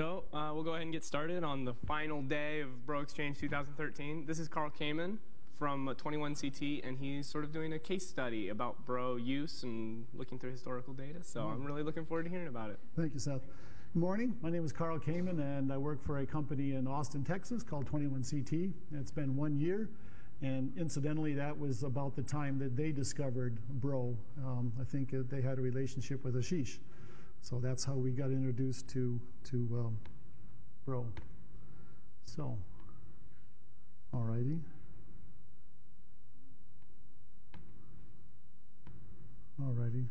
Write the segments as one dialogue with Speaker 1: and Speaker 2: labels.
Speaker 1: So uh, we'll go ahead and get started on the final day of Bro Exchange 2013. This is Carl Kamen from 21CT, and he's sort of doing a case study about Bro use and looking through historical data. So I'm really looking forward to hearing about it.
Speaker 2: Thank you, Seth. Good morning. My name is Carl Kamen, and I work for a company in Austin, Texas called 21CT. It's been one year, and incidentally, that was about the time that they discovered Bro. Um, I think uh, they had a relationship with Ashish. So that's how we got introduced to, to um, Bro. So, all righty. All righty.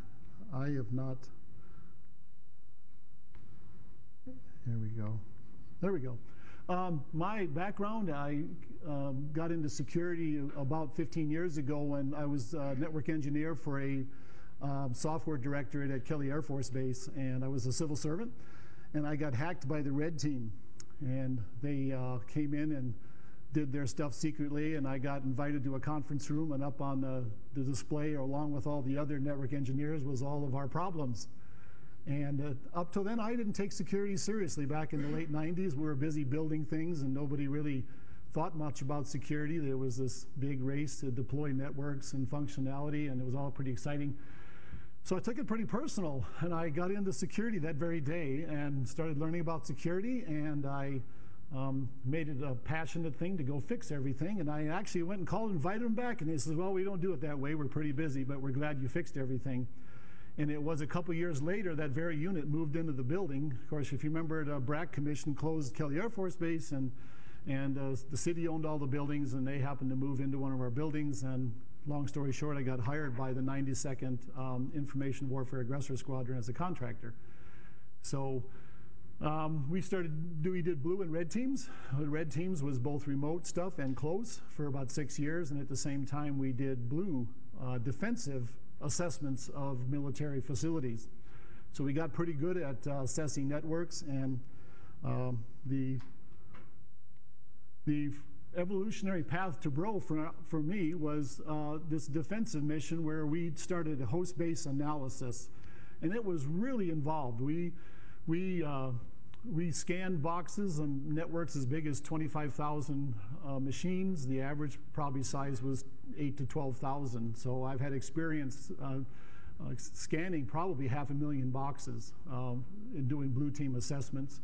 Speaker 2: I have not. Here we go. There we go. Um, my background, I um, got into security about 15 years ago when I was a network engineer for a um, software directorate at Kelly Air Force Base, and I was a civil servant, and I got hacked by the red team, and they uh, came in and did their stuff secretly, and I got invited to a conference room, and up on the, the display, along with all the other network engineers, was all of our problems. And uh, up till then, I didn't take security seriously. Back in the late 90s, we were busy building things, and nobody really thought much about security. There was this big race to deploy networks and functionality, and it was all pretty exciting. So I took it pretty personal, and I got into security that very day and started learning about security, and I um, made it a passionate thing to go fix everything. And I actually went and called and invited him back, and he says, well, we don't do it that way. We're pretty busy, but we're glad you fixed everything. And it was a couple years later that very unit moved into the building. Of course, if you remember, the BRAC Commission closed Kelly Air Force Base, and and uh, the city owned all the buildings, and they happened to move into one of our buildings. And long story short, I got hired by the 92nd um, Information Warfare Aggressor Squadron as a contractor. So um, we started, we did blue and red teams. The Red teams was both remote stuff and close for about six years, and at the same time we did blue uh, defensive assessments of military facilities. So we got pretty good at uh, assessing networks, and um, the the evolutionary path to Bro for, for me was uh, this defensive mission where we started a host-based analysis, and it was really involved. We, we, uh, we scanned boxes and networks as big as 25,000 uh, machines. The average probably size was 8 to 12,000. So I've had experience uh, uh, scanning probably half a million boxes um, in doing blue team assessments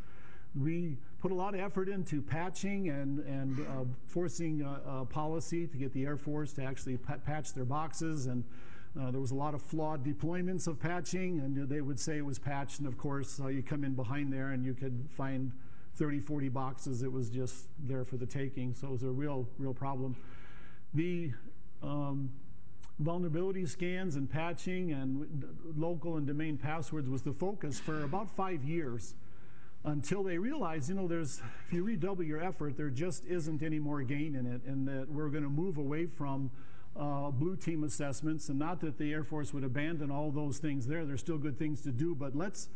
Speaker 2: we put a lot of effort into patching and, and uh, forcing a, a, policy to get the Air Force to actually patch their boxes. And uh, there was a lot of flawed deployments of patching, and they would say it was patched. And of course, uh, you come in behind there and you could find 30, 40 boxes. It was just there for the taking. So it was a real, real problem. The um, vulnerability scans and patching and local and domain passwords was the focus for about five years until they realize, you know, there's, if you redouble your effort, there just isn't any more gain in it, and that we're going to move away from uh, blue team assessments, and not that the Air Force would abandon all those things there. There's still good things to do, but let's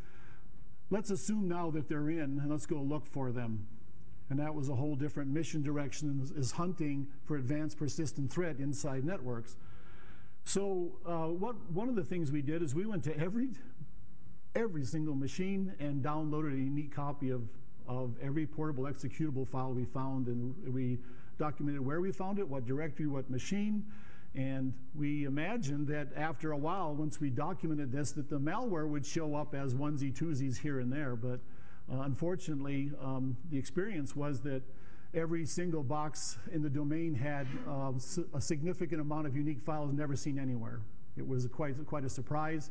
Speaker 2: let's assume now that they're in, and let's go look for them. And that was a whole different mission direction, is, hunting for advanced persistent threat inside networks. So uh, what one of the things we did is we went to every every single machine and downloaded a unique copy of, of every portable executable file we found. And we documented where we found it, what directory, what machine. And we imagined that after a while, once we documented this, that the malware would show up as onesie twosies here and there. But uh, unfortunately, um, the experience was that every single box in the domain had uh, a significant amount of unique files never seen anywhere. It was quite, quite a surprise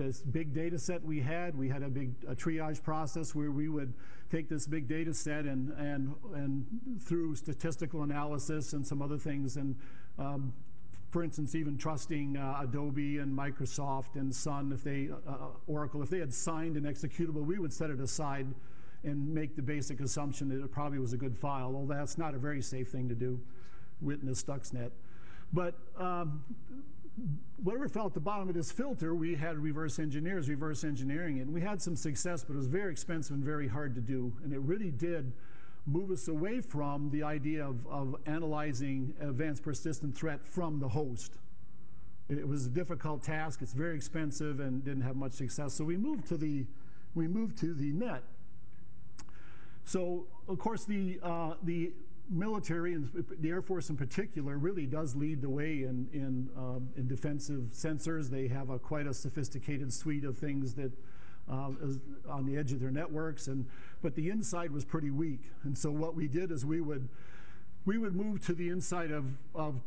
Speaker 2: this big data set we had, we had a big a triage process where we would take this big data set and, and, and through statistical analysis and some other things and um, for instance, even trusting uh, Adobe and Microsoft and Sun, if they, uh, uh, Oracle, if they had signed an executable, we would set it aside and make the basic assumption that it probably was a good file. Well, that's not a very safe thing to do, witness Stuxnet. But um, whatever fell at the bottom of this filter, we had reverse engineers reverse engineering it. And we had some success, but it was very expensive and very hard to do. And it really did move us away from the idea of, of analyzing advanced persistent threat from the host. It was a difficult task, it's very expensive and didn't have much success. So we moved to the, we moved to the net. So, of course, the, uh, the military and the Air Force in particular really does lead the way in, in, um, in defensive sensors. They have a, quite a sophisticated suite of things that uh, is on the edge of their networks, and, but the inside was pretty weak. And so what we did is we would, we would move to the inside of, of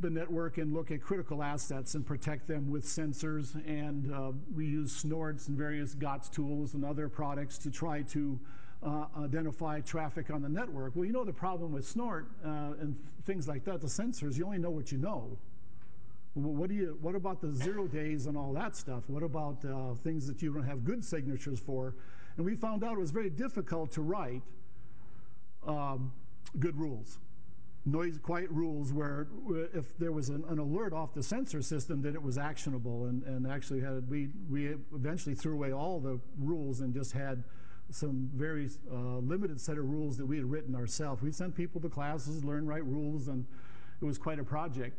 Speaker 2: the network and look at critical assets and protect them with sensors. And uh, we use snorts and various GOTS tools and other products to try to uh, identify traffic on the network. Well, you know the problem with snort uh, and things like that, the sensors, you only know what you know. Well, what, do you, what about the zero days and all that stuff? What about uh, things that you don't have good signatures for? And we found out it was very difficult to write um, good rules noise quiet rules where if there was an, an, alert off the sensor system that it was actionable and, and actually had we we eventually threw away all the rules and just had some very uh, limited set of rules that we had written ourselves. We sent people to classes, learn write rules, and it was quite a project.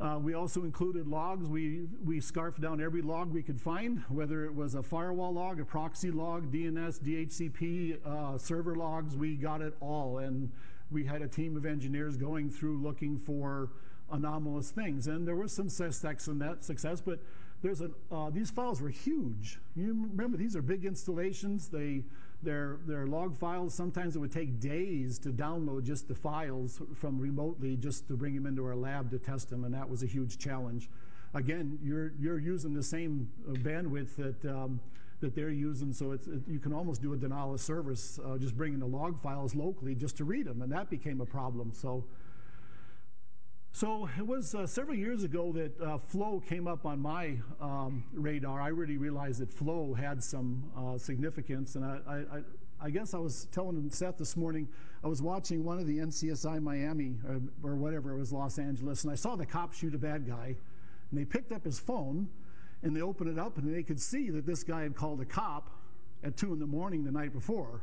Speaker 2: Uh, we also included logs. We, we scarfed down every log we could find, whether it was a firewall log, a proxy log, DNS, DHCP, uh, server logs, we got it all. And we had a team of engineers going through looking for anomalous things. And there was some success in that success, but there's a, uh, these files were huge. You remember, these are big installations. They, they're, they're log files. Sometimes it would take days to download just the files from remotely just to bring them into our lab to test them, and that was a huge challenge. Again, you're, you're using the same uh, bandwidth that um, that they're using. So it, you can almost do a denial of service, uh, just bringing the log files locally just to read them, and that became a problem. So, so it was uh, several years ago that uh, Flow came up on my um, radar. I really realized that Flow had some uh, significance, and I, I, I, guess I was telling Seth this morning. I was watching one of the NCSI Miami or, or whatever it was, Los Angeles, and I saw the cop shoot a bad guy, and they picked up his phone and they opened it up and they could see that this guy had called a cop at 2 in the morning the night before.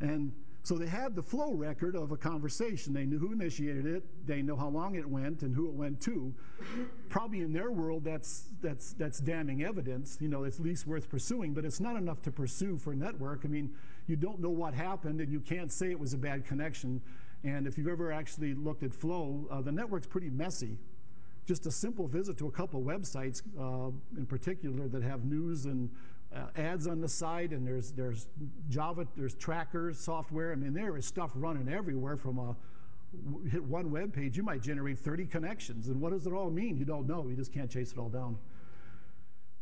Speaker 2: And so they had the flow record of a conversation. They knew who initiated it, they know how long it went and who it went to. Probably in their world, that's, that's, that's damning evidence. You know, it's least worth pursuing, but it's not enough to pursue for network. I mean, you don't know what happened and you can't say it was a bad connection. And if you've ever actually looked at flow, uh, the network's pretty messy just a simple visit to a couple websites uh, in particular that have news and uh, ads on the site and there's there's Java there's trackers software. I mean there is stuff running everywhere from a hit one web page you might generate 30 connections. And what does it all mean? You don't know. You just can't chase it all down.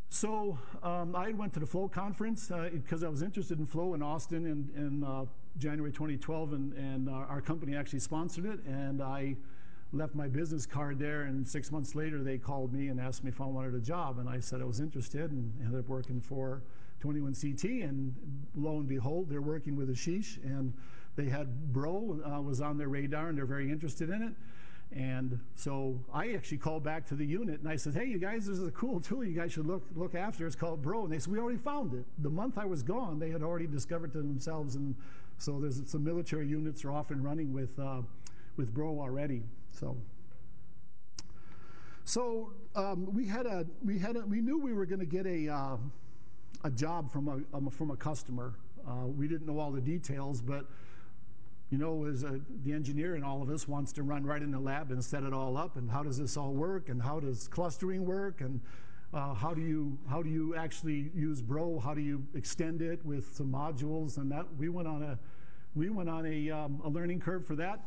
Speaker 2: So um, I went to the Flow conference because uh, I was interested in Flow in Austin in, in uh, January 2012 and, and our company actually sponsored it. And I left my business card there, and six months later they called me and asked me if I wanted a job, and I said I was interested, and ended up working for 21CT, and lo and behold, they're working with Ashish, and they had Bro uh, was on their radar, and they're very interested in it. And so I actually called back to the unit and I said, hey, you guys, this is a cool tool you guys should look, look after. It's called Bro. And they said, we already found it. The month I was gone, they had already discovered it themselves. And so there's some military units are off and running with, uh, with Bro already. So, so um, we had a we had a, we knew we were going to get a uh, a job from a um, from a customer. Uh, we didn't know all the details, but you know, as a, the engineer in all of us wants to run right in the lab and set it all up. And how does this all work? And how does clustering work? And uh, how do you how do you actually use Bro? How do you extend it with some modules? And that we went on a we went on a, um, a learning curve for that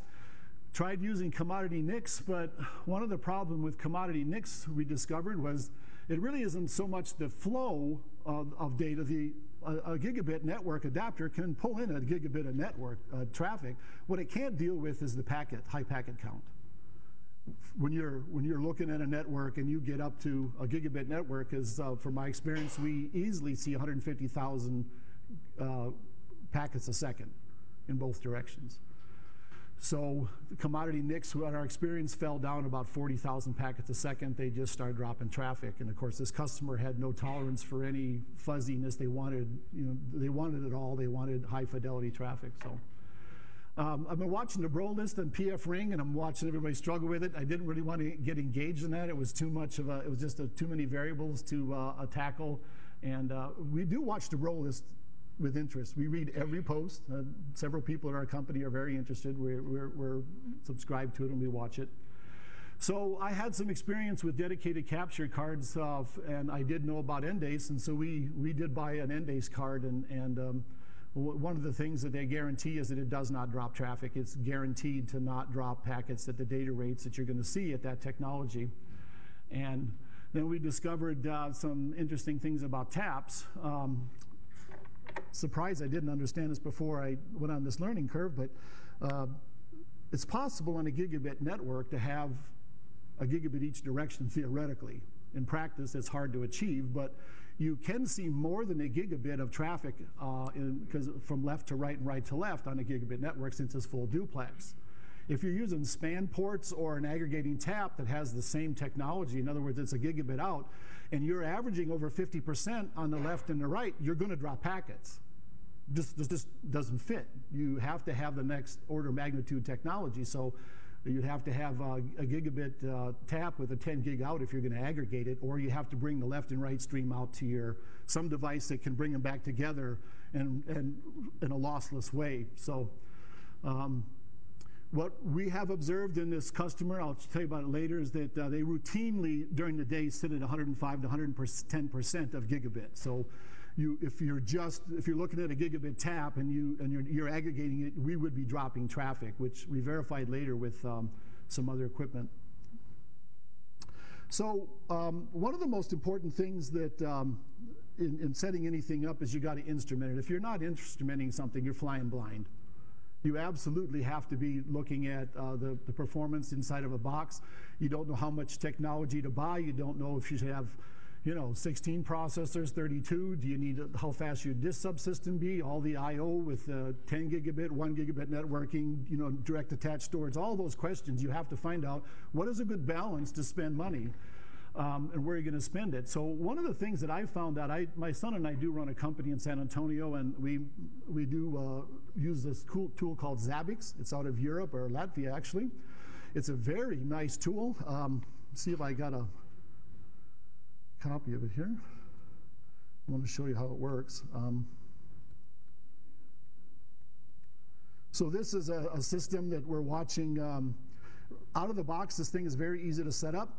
Speaker 2: tried using commodity NICs, but one of the problems with commodity NICs we discovered was it really isn't so much the flow of, of data. The a, a, gigabit network adapter can pull in a gigabit of network uh, traffic. What it can't deal with is the packet, high packet count. When you're when you're looking at a network and you get up to a gigabit network, is uh, from my experience, we easily see 150,000 uh, packets a second in both directions. So the commodity NICs, what our experience fell down about 40,000 packets a second. They just started dropping traffic. And of course, this customer had no tolerance for any fuzziness. They wanted, you know, they wanted it all. They wanted high fidelity traffic. So um, I've been watching the Bro list and PF Ring, and I'm watching everybody struggle with it. I didn't really want to get engaged in that. It was too much of a, it was just a, too many variables to uh, tackle. And uh, we do watch the Bro list with interest. We read every post. Uh, several people at our company are very interested. We're, we're, we're subscribed to it and we watch it. So I had some experience with dedicated capture cards, uh, and I did know about Endace, and so we, we did buy an Endace card, and, and um, one of the things that they guarantee is that it does not drop traffic. It's guaranteed to not drop packets at the data rates that you're going to see at that technology. And then we discovered uh, some interesting things about taps. Um, surprised I didn't understand this before I went on this learning curve, but uh, it's possible on a gigabit network to have a gigabit each direction theoretically. In practice, it's hard to achieve, but you can see more than a gigabit of traffic uh, from left to right and right to left on a gigabit network since it's full duplex. If you're using span ports or an aggregating tap that has the same technology, in other words, it's a gigabit out, and you're averaging over 50% on the left and the right, you're going to drop packets. Just, just, just doesn't fit. You have to have the next order magnitude technology. So You'd have to have a, a gigabit uh, tap with a 10 gig out if you're going to aggregate it, or you have to bring the left and right stream out to your some device that can bring them back together and, and in a lossless way. So. Um, what we have observed in this customer, I'll tell you about it later, is that uh, they routinely during the day sit at 105 to 110% of gigabit. So you, if you're just, if you're looking at a gigabit tap and, you, and you're, you're aggregating it, we would be dropping traffic, which we verified later with um, some other equipment. So um, one of the most important things that um, in, in, setting anything up is you got to instrument it. If you're not instrumenting something, you're flying blind. You absolutely have to be looking at uh, the, the performance inside of a box. You don't know how much technology to buy. You don't know if you should have you know, 16 processors, 32. Do you need how fast your disk subsystem be? All the I/O with uh, 10 gigabit, 1 gigabit networking, you know, direct attached storage. All those questions you have to find out. What is a good balance to spend money? Um, and where you're going to spend it. So one of the things that I found out, I, my son and I do run a company in San Antonio, and we we do uh, use this cool tool called Zabbix. It's out of Europe or Latvia actually. It's a very nice tool. Um, see if I got a copy of it here. I want to show you how it works. Um, so this is a, a, system that we're watching um, out of the box. This thing is very easy to set up.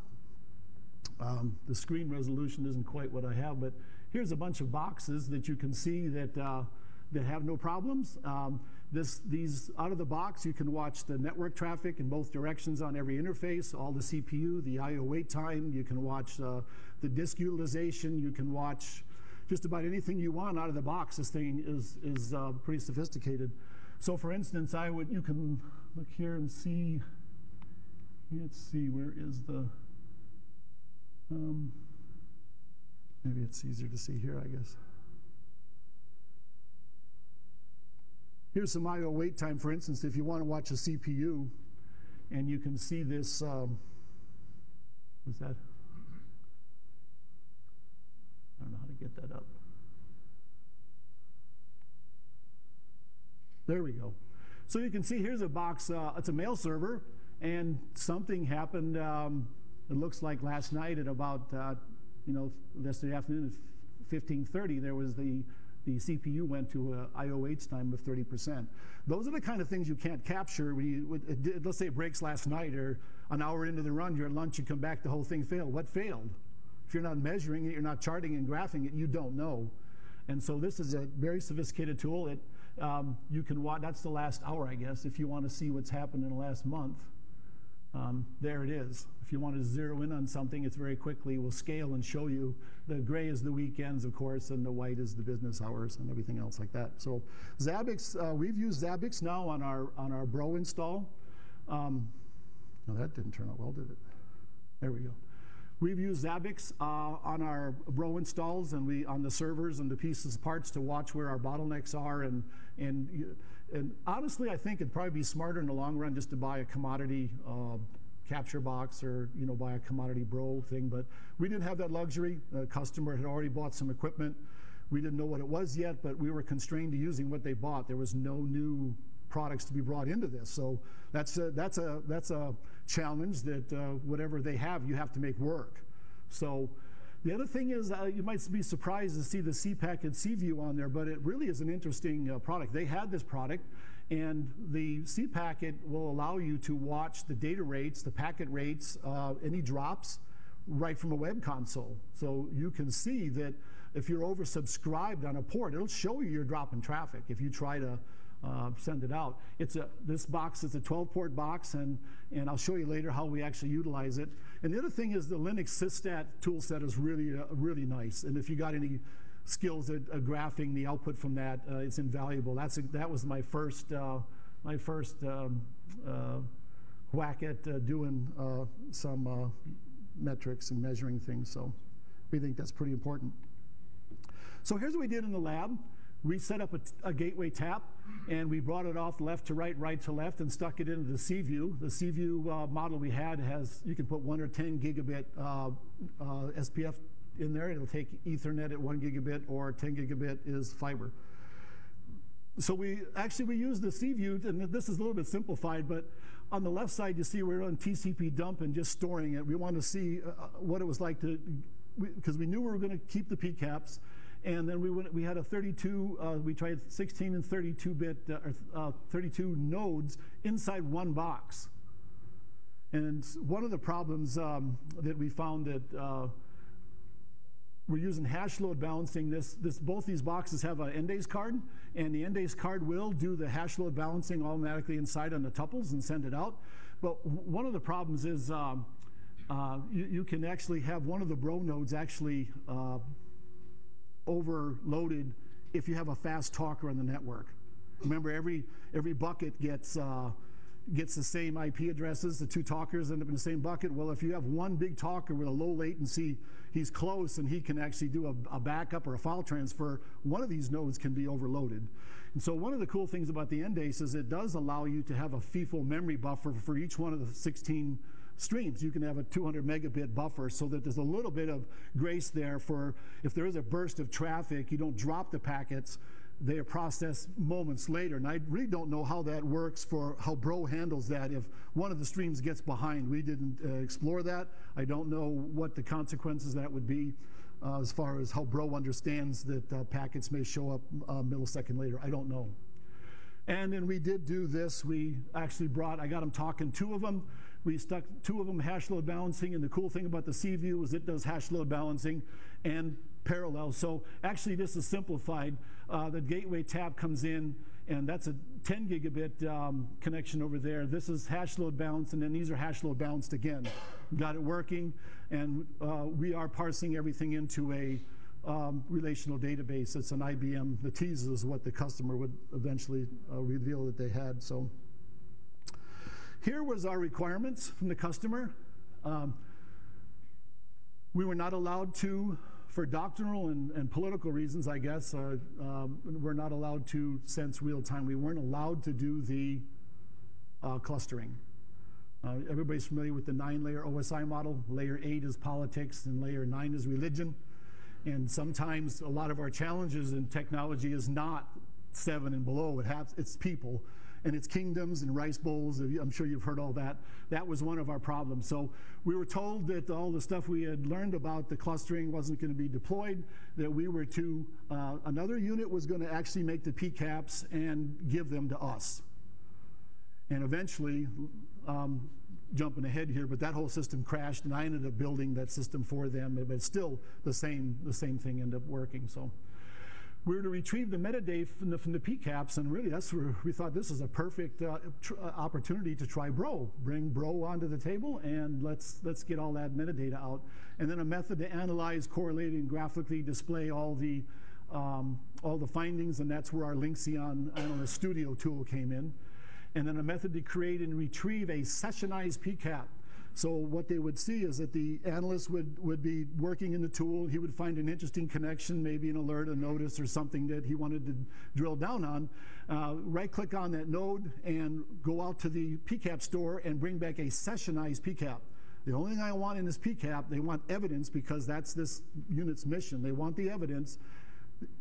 Speaker 2: Um, the screen resolution isn't quite what I have, but here's a bunch of boxes that you can see that, uh, that have no problems. Um, this, these out of the box, you can watch the network traffic in both directions on every interface, all the CPU, the I/O wait time. You can watch uh, the disk utilization. You can watch just about anything you want out of the box. This thing is is uh, pretty sophisticated. So, for instance, I would you can look here and see. Let's see, where is the? Um, maybe it's easier to see here, I guess. Here's some I/O wait time, for instance, if you want to watch a CPU, and you can see this. Um, what's that? I don't know how to get that up. There we go. So you can see here's a box. Uh, it's a mail server, and something happened. Um, it looks like last night at about uh, you know yesterday afternoon at 15:30 there was the the CPU went to a I/O wait time of 30%. Those are the kind of things you can't capture. When you, let's say it breaks last night or an hour into the run, you're at lunch, you come back, the whole thing failed. What failed? If you're not measuring it, you're not charting and graphing it, you don't know. And so this is a very sophisticated tool. It, um, you can watch, that's the last hour, I guess, if you want to see what's happened in the last month. Um, there it is. If you want to zero in on something, it's very quickly will scale and show you. The gray is the weekends, of course, and the white is the business hours and everything else like that. So Zabbix, uh, we've used Zabbix now on our on our Bro install. Um, no, that didn't turn out well, did it? There we go. We've used Zabbix uh, on our Bro installs and we on the servers and the pieces parts to watch where our bottlenecks are and and and honestly, I think it'd probably be smarter in the long run just to buy a commodity uh, capture box or you know buy a commodity bro thing. But we didn't have that luxury. The customer had already bought some equipment. We didn't know what it was yet, but we were constrained to using what they bought. There was no new products to be brought into this. So that's a, that's a, that's a challenge that uh, whatever they have, you have to make work. So The other thing is, uh, you might be surprised to see the cPacket and cVu on there, but it really is an interesting uh, product. They had this product, and the cPacket will allow you to watch the data rates, the packet rates, uh, any drops, right from a web console. So you can see that if you're oversubscribed on a port, it'll show you your drop in traffic if you try to uh, send it out. It's a, this box is a 12-port box, and, and I'll show you later how we actually utilize it. And the other thing is the Linux sysstat toolset is really, uh, really nice. And if you got any skills at uh, graphing the output from that, uh, it's invaluable. That's a, that was my first, uh, my first um, uh, whack at doing some metrics and measuring things. So we think that's pretty important. So here's what we did in the lab we set up a, a, gateway tap and we brought it off left to right, right to left, and stuck it into the cVu. The cVu uh, model we had has, you can put one or 10 gigabit uh, uh, SPF in there. It'll take Ethernet at one gigabit or 10 gigabit is fiber. So we actually we use the cVu, and this is a little bit simplified, but on the left side you see we're on TCP dump and just storing it. We want to see uh, what it was like to, because we, we knew we were going to keep the PCAPs, and then we went, we had a 32, uh, we tried 16 and 32 bit, uh, uh, 32 nodes inside one box. And one of the problems um, that we found that uh, we're using hash load balancing. This, this, both these boxes have an Endace card, and the Endace card will do the hash load balancing automatically inside on the tuples and send it out. But one of the problems is um, uh, you, you, can actually have one of the bro nodes actually uh, overloaded if you have a fast talker on the network. Remember, every, every bucket gets, uh, gets the same IP addresses. The two talkers end up in the same bucket. Well, if you have one big talker with a low latency, he's close and he can actually do a, a backup or a file transfer, one of these nodes can be overloaded. And so one of the cool things about the Endace is it does allow you to have a FIFO memory buffer for each one of the 16 streams. You can have a 200 megabit buffer so that there's a little bit of grace there for if there is a burst of traffic, you don't drop the packets. They are processed moments later. And I really don't know how that works for how Bro handles that if one of the streams gets behind. We didn't uh, explore that. I don't know what the consequences that would be. Uh, as far as how Bro understands that uh, packets may show up a uh, millisecond later. I don't know. And then we did do this. We actually brought, I got them talking, two of them. We stuck two of them hash load balancing, and the cool thing about the cVu is it does hash load balancing and parallel. So actually, this is simplified. Uh, the gateway tap comes in, and that's a 10 gigabit um, connection over there. This is hash load balanced, and then these are hash load balanced again. Got it working, and uh, we are parsing everything into a um, relational database. It's an IBM. The tease is what the customer would eventually uh, reveal that they had. So. Here was our requirements from the customer. Um, we were not allowed to, for doctrinal and, and political reasons, I guess, uh, um, we're not allowed to sense real time. We weren't allowed to do the uh, clustering. Uh, everybody's familiar with the nine layer OSI model. Layer eight is politics, and layer nine is religion. And sometimes a lot of our challenges in technology is not seven and below, it has, it's people and its kingdoms and rice bowls. I'm sure you've heard all that. That was one of our problems. So we were told that all the stuff we had learned about the clustering wasn't going to be deployed, that we were to, uh, another unit was going to actually make the PCAPs and give them to us. And eventually, um, jumping ahead here, but that whole system crashed, and I ended up building that system for them. But still, the same the same thing ended up working. So we were to retrieve the metadata from the, from the PCAPs, and really that's where we thought this is a perfect uh, uh, opportunity to try Bro. Bring Bro onto the table, and let's, let's get all that metadata out. And then a method to analyze, correlate, and graphically display all the, um, all the findings, and that's where our Lynxeon Analyst Studio tool came in. And then a method to create and retrieve a sessionized PCAP. So what they would see is that the analyst would, would be working in the tool. He would find an interesting connection, maybe an alert, a notice, or something that he wanted to drill down on. Uh, right click on that node and go out to the PCAP store and bring back a sessionized PCAP. The only thing I want in this PCAP, they want evidence because that's this unit's mission. They want the evidence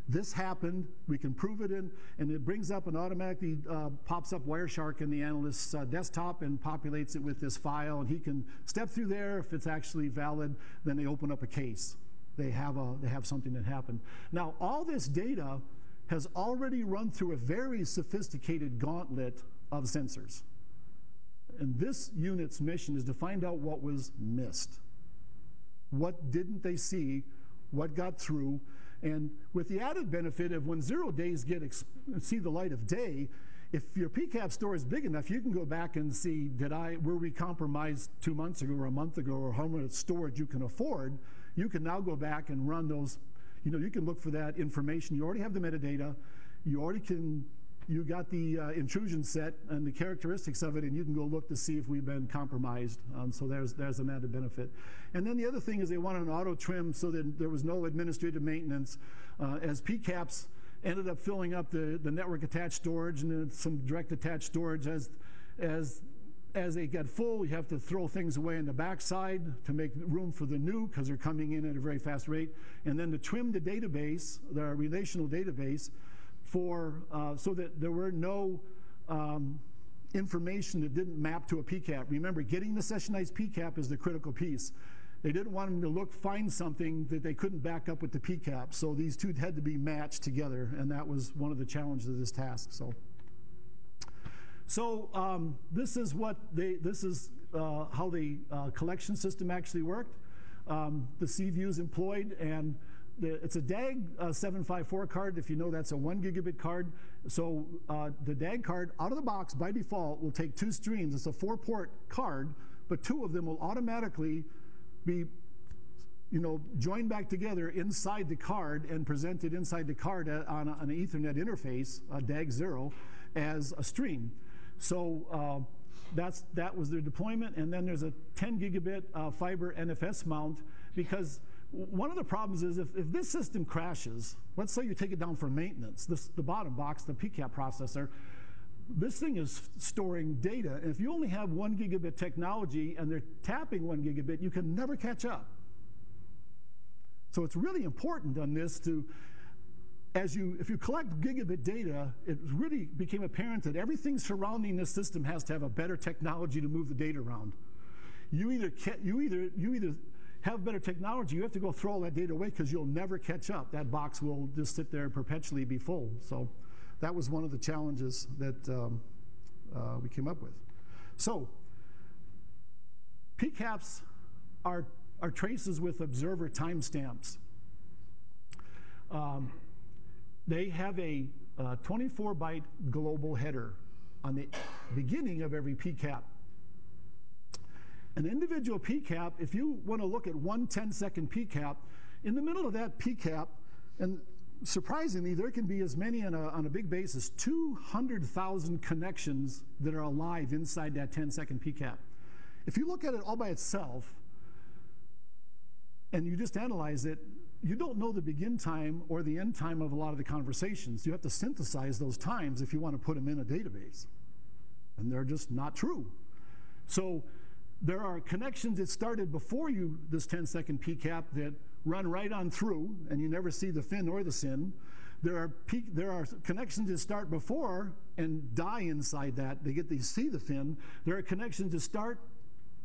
Speaker 2: this happened, we can prove it in, and it brings up and automatically uh, pops up Wireshark in the analyst's uh, desktop and populates it with this file, and he can step through there. If it's actually valid, then they open up a case. they have, a, they have something that happened. Now, all this data has already run through a very sophisticated gauntlet of sensors. And this unit's mission is to find out what was missed. What didn't they see? What got through? And with the added benefit of when zero days get see the light of day, if your PCAP store is big enough, you can go back and see, did I, were we compromised two months ago or a month ago or how much storage you can afford? You can now go back and run those, you know, you can look for that information. You already have the metadata. You already can, you got the uh, intrusion set and the characteristics of it, and you can go look to see if we've been compromised. Um, so there's, there's an added benefit. And then the other thing is they wanted an auto trim so that there was no administrative maintenance. Uh, as PCAPs, ended up filling up the, the network attached storage and then some direct attached storage as, as, as they get full, you have to throw things away in the backside to make room for the new because they're coming in at a very fast rate. And then to trim the database, the relational database, for uh, so that there were no um, information that didn't map to a PCAP. Remember, getting the sessionized PCAP is the critical piece. They didn't want them to look, find something that they couldn't back up with the PCAP. So these two had to be matched together, and that was one of the challenges of this task. So, so um, this is what they, this is uh, how the uh, collection system actually worked. Um, the cVu is employed, and it's a DAG uh, 754 card. If you know, that's a one gigabit card. So uh, the DAG card, out of the box, by default, will take two streams. It's a four-port card, but two of them will automatically be you know, joined back together inside the card and presented inside the card on, a, on an Ethernet interface, a DAG0, as a stream. So uh, that's, that was their deployment. And then there's a 10 gigabit uh, fiber NFS mount because one of the problems is if, if this system crashes, let's say you take it down for maintenance, this, the bottom box, the PCAP processor, this thing is storing data. And if you only have one gigabit technology and they're tapping one gigabit, you can never catch up. So it's really important on this to, as you, if you collect gigabit data, it really became apparent that everything surrounding this system has to have a better technology to move the data around. You either, you either, you either have better technology, you have to go throw all that data away because you'll never catch up. That box will just sit there and perpetually be full. So that was one of the challenges that um, uh, we came up with. So, PCAPs are, are traces with observer timestamps. Um, they have a 24 uh, global header on the beginning of every PCAP. An individual PCAP, if you want to look at one 10 second PCAP, in the middle of that PCAP, and surprisingly, there can be as many on a, on a big basis 200,000 connections that are alive inside that 10 second PCAP. If you look at it all by itself and you just analyze it, you don't know the begin time or the end time of a lot of the conversations. You have to synthesize those times if you want to put them in a database. And they're just not true. So there are connections that started before you, this 10 second PCAP, that run right on through, and you never see the fin or the SYN. There are, there are connections that start before and die inside that. They get to see the fin. There are connections that start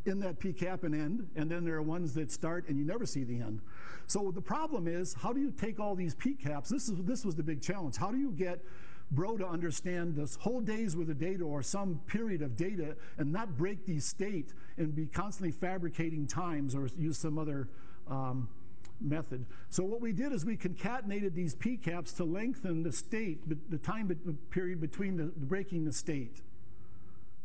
Speaker 2: in that PCAP and end, and then there are ones that start and you never see the end. So the problem is, how do you take all these PCAPs? This, is, this was the big challenge. How do you get Bro to understand this whole days worth of data or some period of data and not break the state and be constantly fabricating times or use some other um, method. So what we did is we concatenated these PCAPs to lengthen the state, the time period between the, the breaking the state.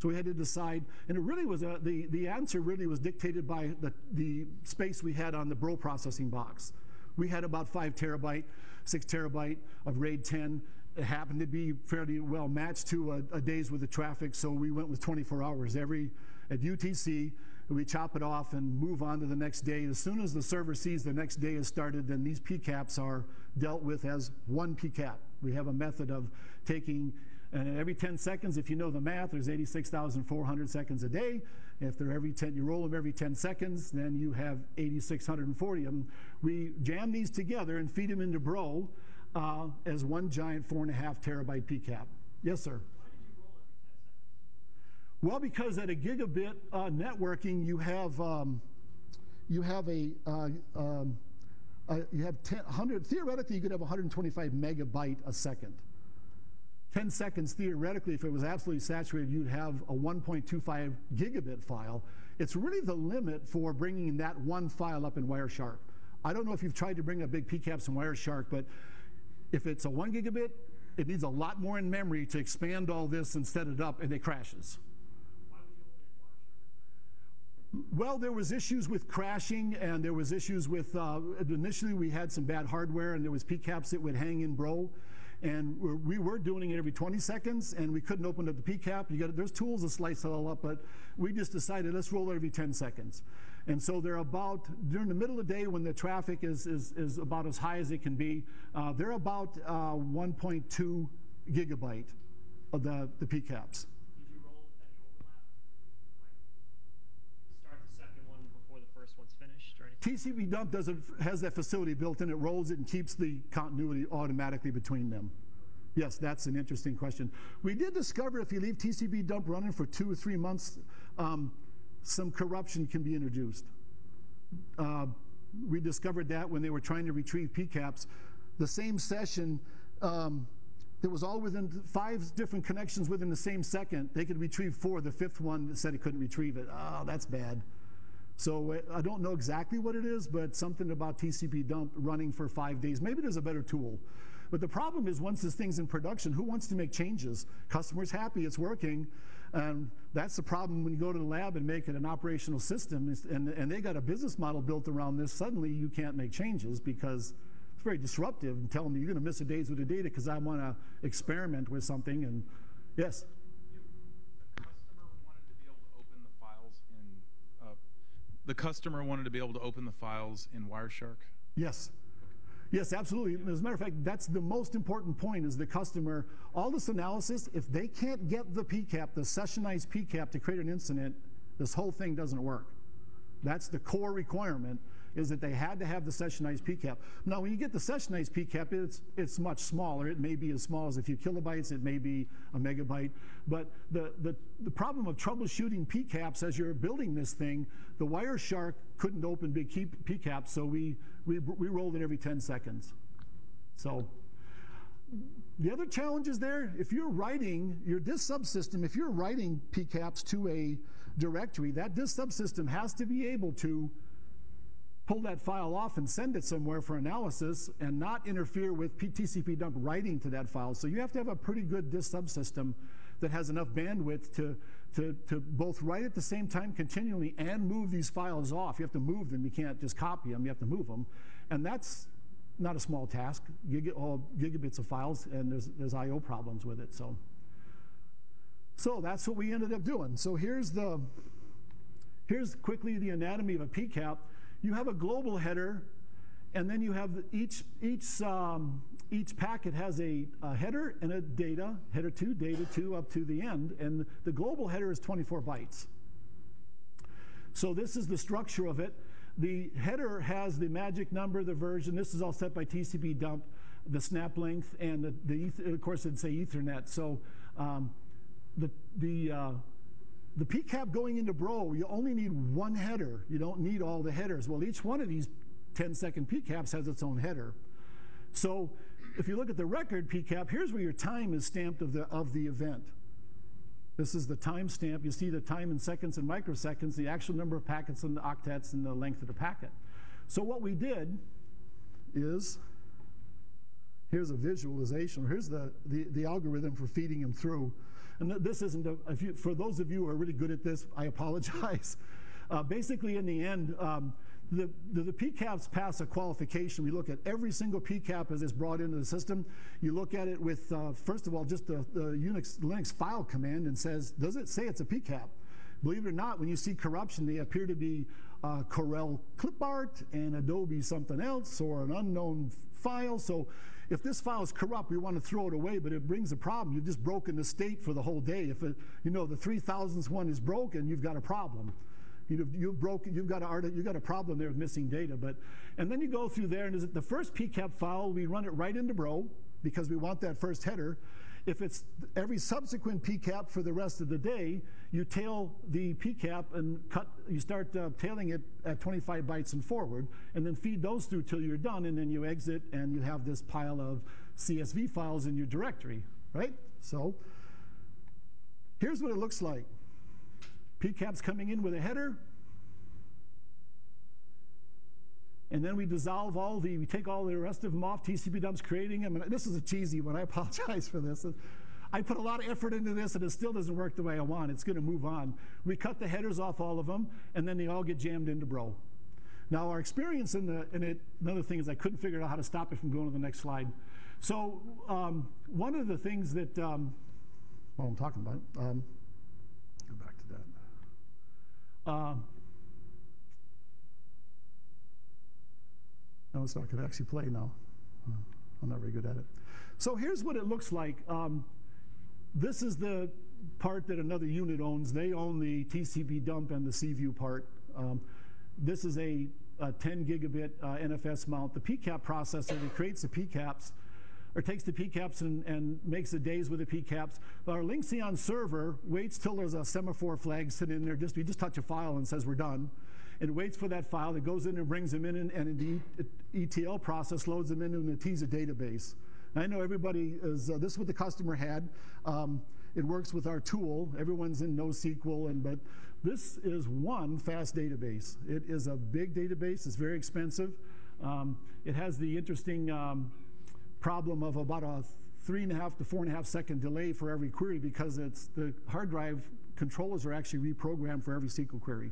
Speaker 2: So we had to decide, and it really was a, the, the answer really was dictated by the, the space we had on the Bro processing box. We had about five terabyte, six terabyte of RAID 10. It happened to be fairly well matched to a, a day's worth of traffic, so we went with 24 hours. Every, at UTC, we chop it off and move on to the next day. As soon as the server sees the next day has started, then these PCAPs are dealt with as one PCAP. We have a method of taking and every 10 seconds, if you know the math, there's 86,400 seconds a day. If they're every 10, you roll them every 10 seconds, then you have 8,640 of them. We jam these together and feed them into Bro uh, as one giant four and a half terabyte PCAP. Yes, sir. Well, because at a gigabit uh, networking, you have um, you have a uh, um, uh, you have 10, 100, theoretically, you could have 125 megabyte a second. 10 seconds, theoretically, if it was absolutely saturated, you'd have a 1.25 gigabit file. It's really the limit for bringing that one file up in Wireshark. I don't know if you've tried to bring up big PCAPs in Wireshark, but if it's a one gigabit, it needs a lot more in memory to expand all this and set it up, and it crashes. Well, there was issues with crashing, and there was issues with, uh, initially we had some bad hardware, and there was PCAPs that would hang in Bro, and we were doing it every 20 seconds, and we couldn't open up the PCAP. You got there's tools to slice it all up, but we just decided let's roll it every 10 seconds. And so they're about during the middle of the day when the traffic is is, is about as high as it can be. Uh, they're about uh, 1.2 gigabyte of the the PCAPs.
Speaker 3: Did you roll any overlap? Like, start the second one before the first one's finished or?
Speaker 2: TCP dump doesn't has that facility built in. It rolls it and keeps the continuity automatically between them. Yes, that's an interesting question. We did discover if you leave TCP dump running for two or three months, um, some corruption can be introduced. Uh, we discovered that when they were trying to retrieve PCAPs. The same session, um, that was all within five different connections within the same second. They could retrieve four. The fifth one said it couldn't retrieve it. Oh, that's bad. So uh, I don't know exactly what it is, but something about TCP dump running for five days. Maybe there's a better tool. But the problem is once this thing's in production, who wants to make changes? Customer's happy, it's working. And that's the problem when you go to the lab and make it an operational system and, and they got a business model built around this, suddenly you can't make changes because it's very disruptive and tell them you're going to miss a days with the data because I want to experiment with something. And yes?
Speaker 4: The customer wanted to be able to open the files in, uh, the customer wanted to be able to open the files in Wireshark?
Speaker 2: Yes. Yes, absolutely. As a matter of fact, that's the most important point is the customer. All this analysis, if they can't get the PCAP, the sessionized PCAP to create an incident, this whole thing doesn't work. That's the core requirement is that they had to have the sessionized PCAP. Now, when you get the sessionized PCAP, it's, it's much smaller. It may be as small as a few kilobytes. It may be a megabyte. But the, the, the problem of troubleshooting PCAPs as you're building this thing, the Wireshark couldn't open big PCAPs, so we, we, we rolled it every 10 seconds. So the other challenge is there, if you're writing your disk subsystem, if you're writing PCAPs to a directory, that disk subsystem has to be able to pull that file off and send it somewhere for analysis and not interfere with TCP dump writing to that file. So you have to have a pretty good disk subsystem that has enough bandwidth to, to, to both write at the same time continually and move these files off. You have to move them. You can't just copy them. You have to move them. And that's not a small task. Get all gigabits of files, and there's, there's I.O. problems with it. So, so that's what we ended up doing. So here's the, here's quickly the anatomy of a PCAP you have a global header, and then you have each, each, um, each packet has a, a, header and a data, header 2, data 2, up to the end, and the global header is 24 bytes. So this is the structure of it. The header has the magic number, the version. This is all set by TCP dump, the snap length, and the, the of course it'd say Ethernet. So um, the, the uh, the PCAP going into Bro, you only need one header. You don't need all the headers. Well, each one of these 10 second PCAPs has its own header. So if you look at the record PCAP, here's where your time is stamped of the, of the event. This is the time stamp. You see the time in seconds and microseconds, the actual number of packets and the octets and the length of the packet. So what we did is, here's a visualization. Here's the, the, the algorithm for feeding them through. And this isn't, a, you, for those of you who are really good at this, I apologize. Uh, basically, in the end, um, the, the, the, PCAPs pass a qualification. We look at every single PCAP as it's brought into the system. You look at it with, uh, first of all, just the, the Unix, Linux file command and says, does it say it's a PCAP? Believe it or not, when you see corruption, they appear to be uh, Corel clip art and Adobe something else or an unknown file. So if this file is corrupt, we want to throw it away, but it brings a problem. You've just broken the state for the whole day. If it, you know the 3000th one is broken, you've got a problem. You've, you've broken, you've got, a, you've got a problem there with missing data. But, and then you go through there, and is it the first PCAP file, we run it right into Bro, because we want that first header. If it's every subsequent PCAP for the rest of the day, you tail the PCAP and cut, you start uh, tailing it at 25 bytes and forward, and then feed those through till you're done, and then you exit and you have this pile of CSV files in your directory, right? So here's what it looks like. PCAP's coming in with a header, and then we dissolve all the, we take all the rest of them off, TCP dumps creating them, and this is a cheesy one, I apologize for this. I put a lot of effort into this and it still doesn't work the way I want. It's gonna move on. We cut the headers off all of them, and then they all get jammed into Bro. Now our experience in, the, in it, another thing is I couldn't figure out how to stop it from going to the next slide. So um, one of the things that, um, well, I'm talking about, um, go back to that. Uh, No, it's not going to actually play now. Uh, I'm not very good at it. So here's what it looks like. Um, this is the part that another unit owns. They own the TCP dump and the cVu part. Um, this is a, a 10 gigabit uh, NFS mount. The PCAP processor that creates the PCAPs or takes the PCAPs and, and makes the days with the PCAPs. Our LYNXeon server waits till there's a semaphore flag sitting in there. Just you just touch a file and says we're done. It waits for that file. It goes in and brings them in, and, and the ETL process loads them into an Netezza database. And I know everybody is. Uh, this is what the customer had. Um, it works with our tool. Everyone's in NoSQL, and but this is one fast database. It is a big database. It's very expensive. Um, it has the interesting um, problem of about a three and a half to four and a half second delay for every query because it's the hard drive controllers are actually reprogrammed for every SQL query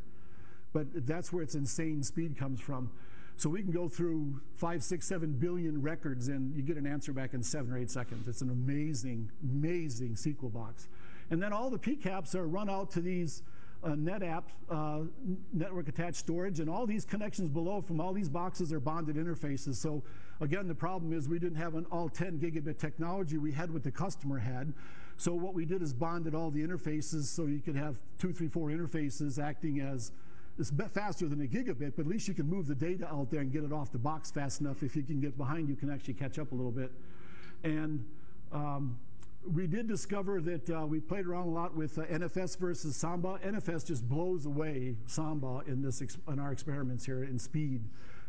Speaker 2: but that's where its insane speed comes from. So we can go through five, six, seven billion records and you get an answer back in seven or eight seconds. It's an amazing, amazing SQL box. And then all the PCAPs are run out to these uh, NetApp uh, network attached storage, and all these connections below from all these boxes are bonded interfaces. So again, the problem is we didn't have an all 10 gigabit technology. We had what the customer had. So what we did is bonded all the interfaces so you could have two, three, four interfaces acting as it's faster than a gigabit, but at least you can move the data out there and get it off the box fast enough. If you can get behind, you can actually catch up a little bit. And um, we did discover that uh, we played around a lot with uh, NFS versus Samba. NFS just blows away Samba in, this in our experiments here in speed.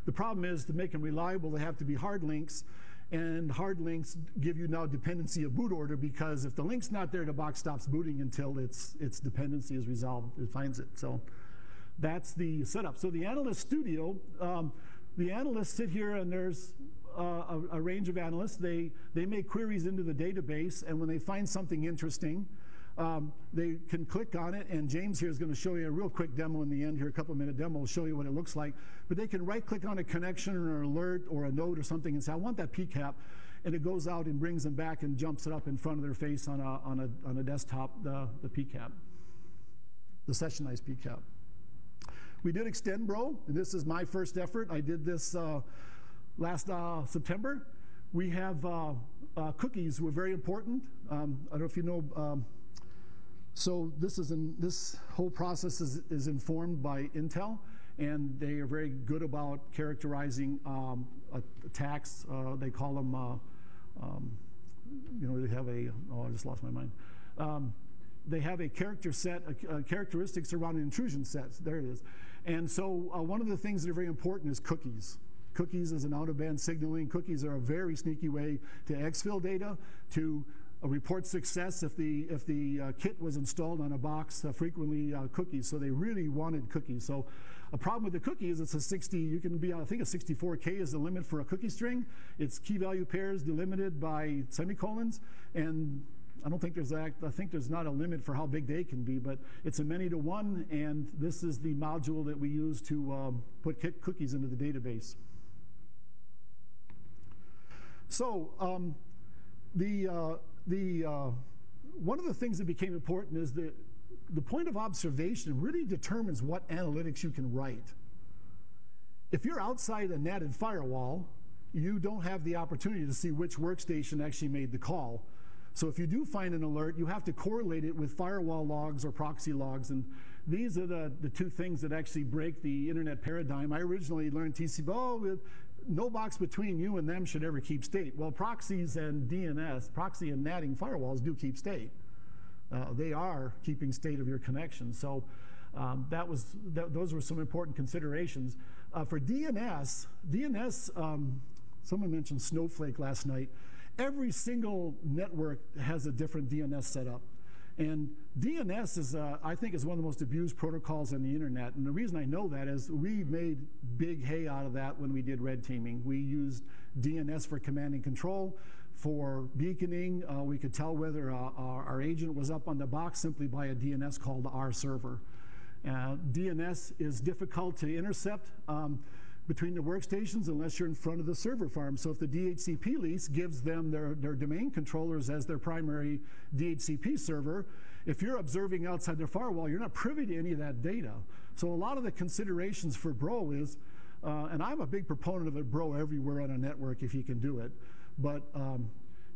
Speaker 2: The problem is to make them reliable, they have to be hard links, and hard links give you now dependency of boot order because if the link's not there, the box stops booting until its, its dependency is resolved, it finds it. So that's the setup. So the analyst studio, um, the analysts sit here and there's uh, a, a, range of analysts. They, they make queries into the database, and when they find something interesting, um, they can click on it, and James here is going to show you a real quick demo in the end here, a couple minute demo will show you what it looks like. But they can right click on a connection or an alert or a node or something and say, I want that PCAP. And it goes out and brings them back and jumps it up in front of their face on a, on a, on a desktop, the, the PCAP, the sessionized PCAP. We did extend Bro, and this is my first effort. I did this uh, last uh, September. We have uh, uh cookies who are very important. Um, I don't know if you know. Um, so this is in, this whole process is, is informed by Intel, and they are very good about characterizing um, attacks. Uh, they call them, um, you know, they have a. Oh, I just lost my mind um, they have a character set, characteristics around an intrusion set. There it is. And so uh, one of the things that are very important is cookies. Cookies is an out-of-band signaling. Cookies are a very sneaky way to exfil data, to uh, report success if the if the uh, kit was installed on a box. Uh, frequently uh, cookies, so they really wanted cookies. So a problem with the cookie is it's a 60. You can be I think a 64k is the limit for a cookie string. It's key value pairs delimited by semicolons, and I don't think there's I think there's not a limit for how big they can be, but it's a many to one, and this is the module that we use to um, put cookies into the database. So um, the uh, the uh, one of the things that became important is that the point of observation really determines what analytics you can write. If you're outside a netted firewall, you don't have the opportunity to see which workstation actually made the call. So if you do find an alert, you have to correlate it with firewall logs or proxy logs. And these are the, the two things that actually break the internet paradigm. I originally learned TCP, oh, no box between you and them should ever keep state. Well, proxies and DNS, proxy and natting firewalls do keep state. Uh, they are keeping state of your connection. So um, that was that, those were some important considerations. Uh, for DNS, DNS, um, someone mentioned Snowflake last night. Every single network has a different DNS setup. And DNS is, uh, I think, is one of the most abused protocols on the internet. And the reason I know that is we made big hay out of that when we did red teaming. We used DNS for command and control. For beaconing, uh, we could tell whether uh, our, our, agent was up on the box simply by a DNS called our server. Uh, DNS is difficult to intercept. Um, between the workstations unless you're in front of the server farm. So if the DHCP lease gives them their, their domain controllers as their primary DHCP server, if you're observing outside their firewall, you're not privy to any of that data. So a lot of the considerations for Bro is, uh, and I'm a big proponent of it, Bro everywhere on a network if you can do it, but um,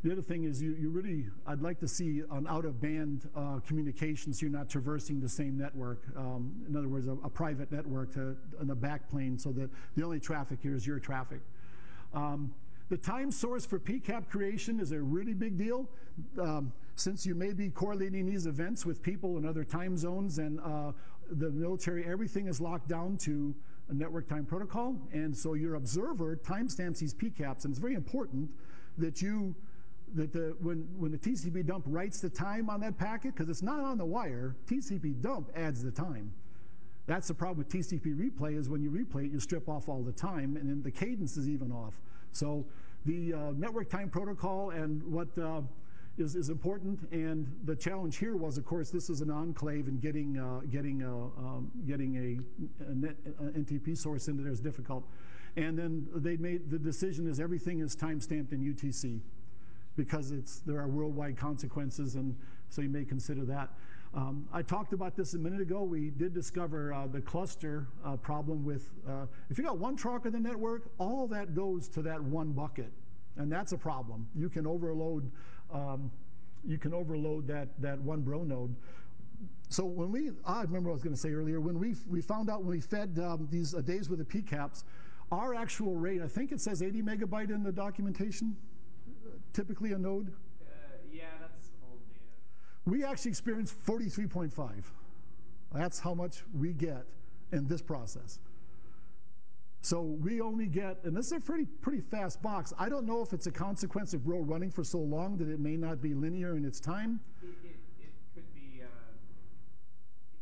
Speaker 2: the other thing is you, you really, I'd like to see an out-of-band uh, communication so you're not traversing the same network. Um, in other words, a, a, private network to, on the backplane so that the only traffic here is your traffic. Um, the time source for PCAP creation is a really big deal. Um, since you may be correlating these events with people in other time zones and uh, the military, everything is locked down to a network time protocol. And so your observer timestamps these PCAPs. And it's very important that you that the, when, when the TCP dump writes the time on that packet, because it's not on the wire, TCP dump adds the time. That's the problem with TCP replay is when you replay it, you strip off all the time, and then the cadence is even off. So the uh, network time protocol and what uh, is is, important, and the challenge here was, of course, this is an enclave, and getting uh, getting uh, um, getting a, a, net, a NTP source into there is difficult. And then they made the decision is everything is time stamped in UTC because it's, there are worldwide consequences, and so you may consider that. Um, I talked about this a minute ago. We did discover uh, the cluster uh, problem with, uh, if you got one truck in the network, all that goes to that one bucket, and that's a problem. You can overload, um, you can overload that, that one bro node. So when we, I remember what I was going to say earlier, when we, we found out when we fed um, these uh, days with the PCAPs, our actual rate, I think it says 80 megabyte in the documentation typically a node?
Speaker 1: Uh, yeah, that's old data.
Speaker 2: We actually experience 43.5. That's how much we get in this process. So we only get, and this is a pretty pretty fast box. I don't know if it's a consequence of Bro running for so long that it may not be linear in its time.
Speaker 1: It, it, it could be uh,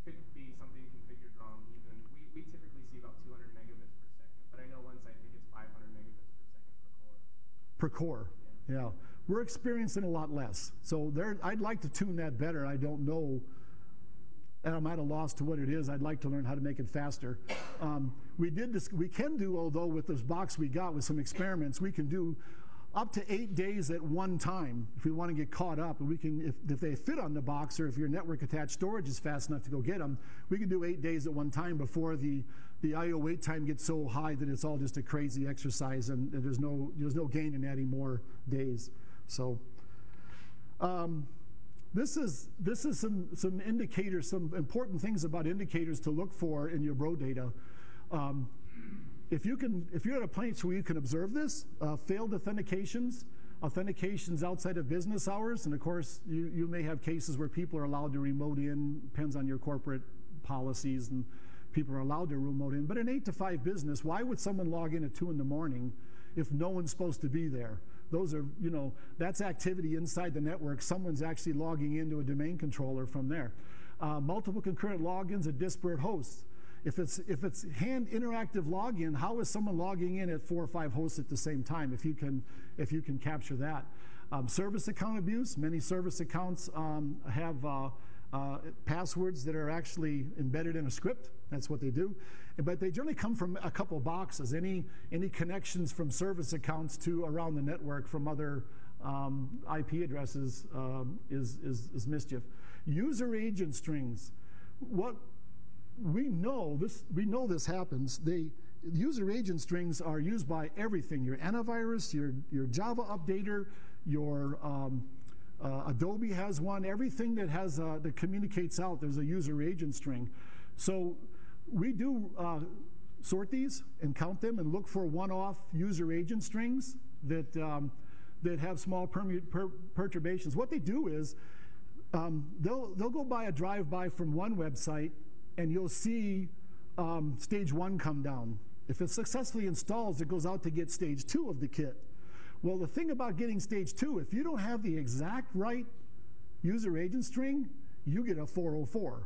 Speaker 1: it could be something configured wrong. Even we, we typically see about 200 megabits per second, but I know one site think it's 500 megabits per second
Speaker 2: per core. Per core. Yeah, we're experiencing a lot less. So there, I'd like to tune that better. I don't know, and I'm at a loss to what it is. I'd like to learn how to make it faster. Um, we did this. We can do, although with this box we got with some experiments, we can do up to eight days at one time if we want to get caught up. And we can, if, if they fit on the box or if your network attached storage is fast enough to go get them, we can do eight days at one time before the, the IO wait time gets so high that it's all just a crazy exercise and, and there's, no, there's no gain in adding more days. So um, this is, this is some, some indicators, some important things about indicators to look for in your bro data. Um, if you can, if you're at a place where you can observe this, uh, failed authentications, authentications outside of business hours, and of course, you, you may have cases where people are allowed to remote in, depends on your corporate policies, and people are allowed to remote in. But in 8 to 5 business, why would someone log in at 2 in the morning if no one's supposed to be there? Those are, you know, that's activity inside the network. Someone's actually logging into a domain controller from there. Uh, multiple concurrent logins at disparate hosts. If it's, if it's hand interactive login, how is someone logging in at four or five hosts at the same time if you can, if you can capture that? Um, service account abuse, many service accounts um, have uh, uh, passwords that are actually embedded in a script. That's what they do. But they generally come from a couple boxes. Any, any connections from service accounts to around the network from other um, IP addresses um, is, is, is mischief. User agent strings. What we know this, we know this happens. They, user agent strings are used by everything, your antivirus, your, your Java updater, your um, uh, Adobe has one, everything that has uh, that communicates out, there's a user agent string. So we do uh, sort these and count them and look for one-off user agent strings that, um, that have small per- perturbations. What they do is um, they'll, they'll go by a drive-by from one website and you'll see um, stage one come down. If it successfully installs, it goes out to get stage two of the kit. Well, the thing about getting stage two, if you don't have the exact right user agent string, you get a 404.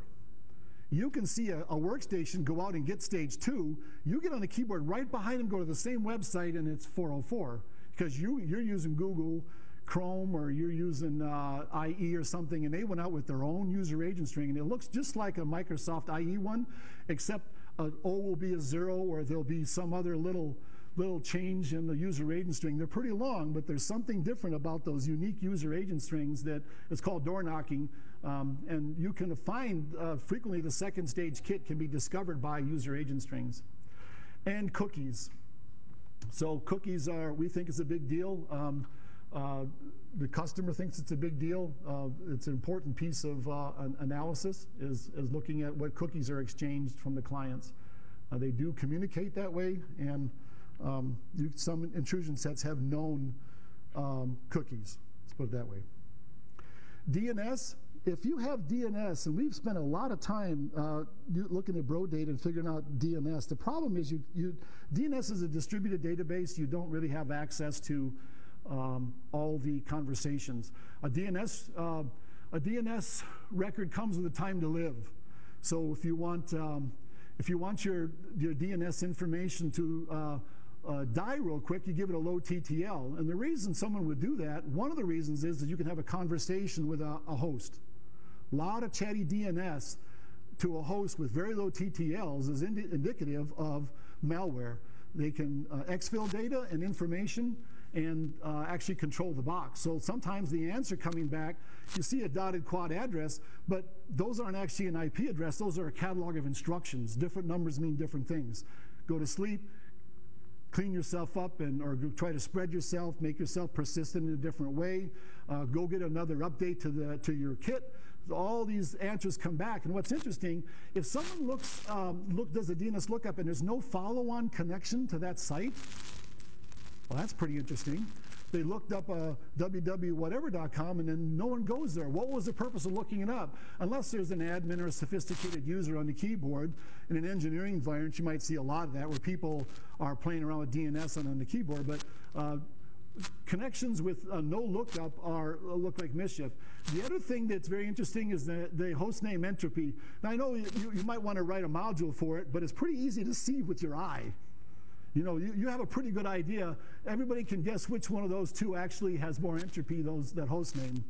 Speaker 2: You can see a, a, workstation go out and get stage two. You get on the keyboard right behind them, go to the same website, and it's 404 because you, you're using Google Chrome or you're using uh, IE or something, and they went out with their own user agent string, and it looks just like a Microsoft IE one, except an O will be a zero, or there'll be some other little little change in the user agent string. They're pretty long, but there's something different about those unique user agent strings that is called door knocking. Um, and you can find uh, frequently the second stage kit can be discovered by user agent strings. And cookies. So cookies are, we think is a big deal. Um, uh, the customer thinks it's a big deal. Uh, it's an important piece of uh, an analysis is, is looking at what cookies are exchanged from the clients. Uh, they do communicate that way, and um, you, some intrusion sets have known um, cookies. Let's put it that way. DNS, if you have DNS, and we've spent a lot of time uh, looking at bro data and figuring out DNS, the problem is you, you, DNS is a distributed database. You don't really have access to um, all the conversations. A DNS, uh, a DNS record comes with a time to live. So if you want, um, if you want your, your DNS information to uh, uh, die real quick, you give it a low TTL. And the reason someone would do that, one of the reasons is that you can have a conversation with a, a host. A lot of chatty DNS to a host with very low TTLs is indi indicative of malware. They can uh, exfil data and information and uh, actually control the box. So sometimes the answer coming back, you see a dotted quad address, but those aren't actually an IP address. Those are a catalog of instructions. Different numbers mean different things. Go to sleep, clean yourself up and or try to spread yourself, make yourself persistent in a different way. Uh, go get another update to the to your kit. All these answers come back, and what's interesting, if someone looks um, look does a DNS lookup and there's no follow-on connection to that site, well, that's pretty interesting. They looked up uh, www.whatever.com and then no one goes there. What was the purpose of looking it up? Unless there's an admin or a sophisticated user on the keyboard. In an engineering environment, you might see a lot of that where people are playing around with DNS on, on the keyboard. But uh, connections with uh, no lookup are uh, look like mischief. The other thing that's very interesting is the, the host name entropy. Now I know you, you might want to write a module for it, but it's pretty easy to see with your eye. You know, you, you have a pretty good idea. Everybody can guess which one of those two actually has more entropy, those that host name.